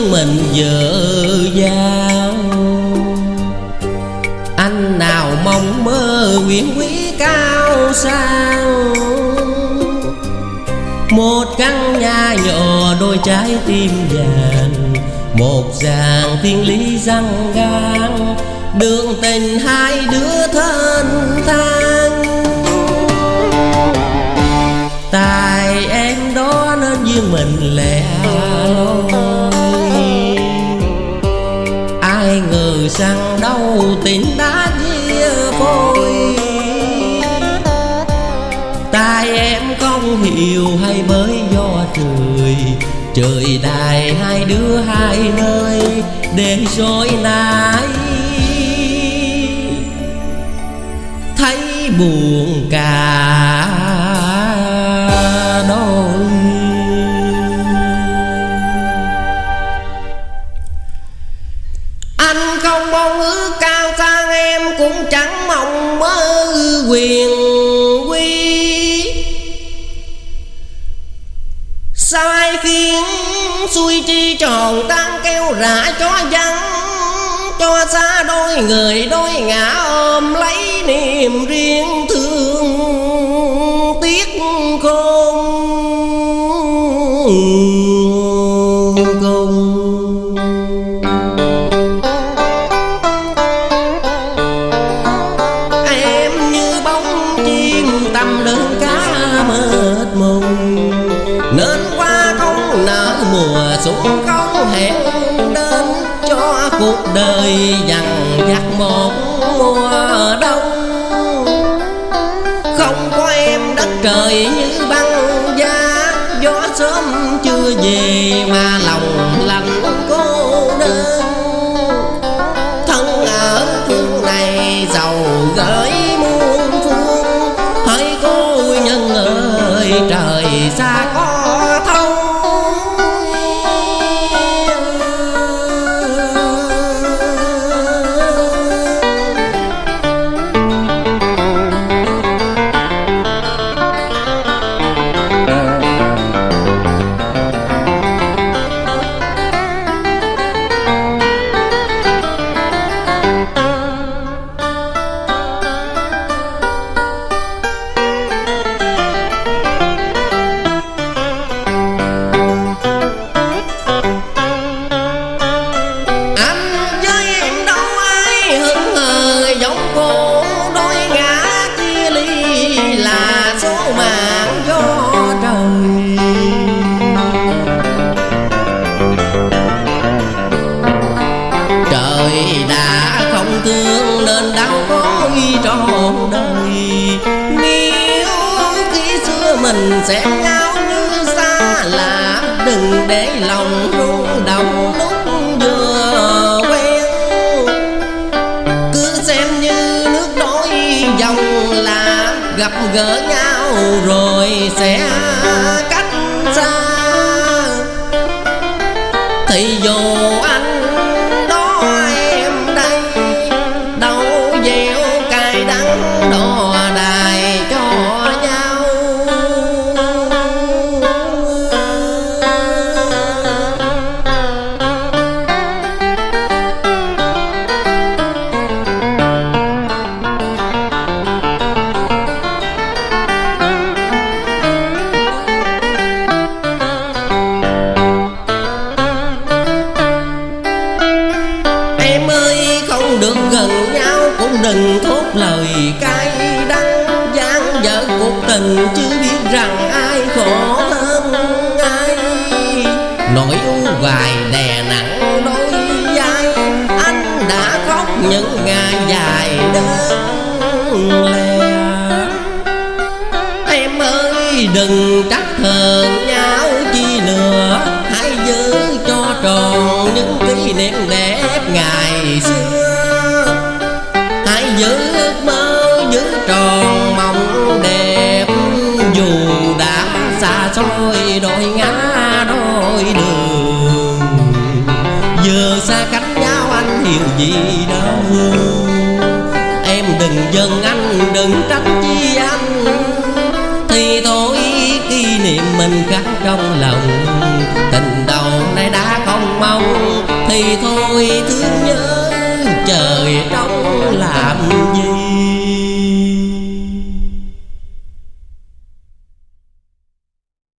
vợ giao anh nào mong mơ quyền quý cao sang? Một căn nhà nhỏ đôi trái tim vàng, một dàng thiên lý răng gan đường tình hai đứa thân thang hiểu hay bởi do trời. Trời đài hai đứa hai nơi để rồi nãy thấy buồn cả đôi. Anh không mong ước cao sang em cũng chẳng khiến xuôi chi tròn tan kêu rã cho dân cho xa đôi người đôi ngã ôm lấy niềm riêng cuộc đời dằn vặt một mùa đông. Không có em đất trời như băng giá, gió sớm chưa về mà lòng lạnh cô đơn. Thân ở phương này giàu gửi muôn phương, hỡi cô nhân ơi, trời xa con trời đã không thương nên đau có ghi trọn đời. Nếu khi xưa mình sẽ nhau như xa lạ đừng để lòng rung động lúc vừa quen cứ xem như nước đôi dòng là gặp gỡ nhau rồi sẽ cách xa. Thì dù cuộc tình chứ biết rằng ai khổ hơn ai. Nỗi u hoài đè nặng đôi vai. Anh đã khóc những ngày dài đơn lẻ em ơi, đừng trách hờn nhau chi nữa hãy giữ cho tròn những kỷ niệm đẹp dù đã xa xôi, đôi ngã, đôi đường. Giờ xa cách nhau, anh hiểu gì đâu. Em đừng giận anh, đừng trách chi anh. Thì thôi, kỷ niệm mình khắc trong lòng. Tình đầu nay đã không mong thì thôi, thương nhớ, trời trong làm gì?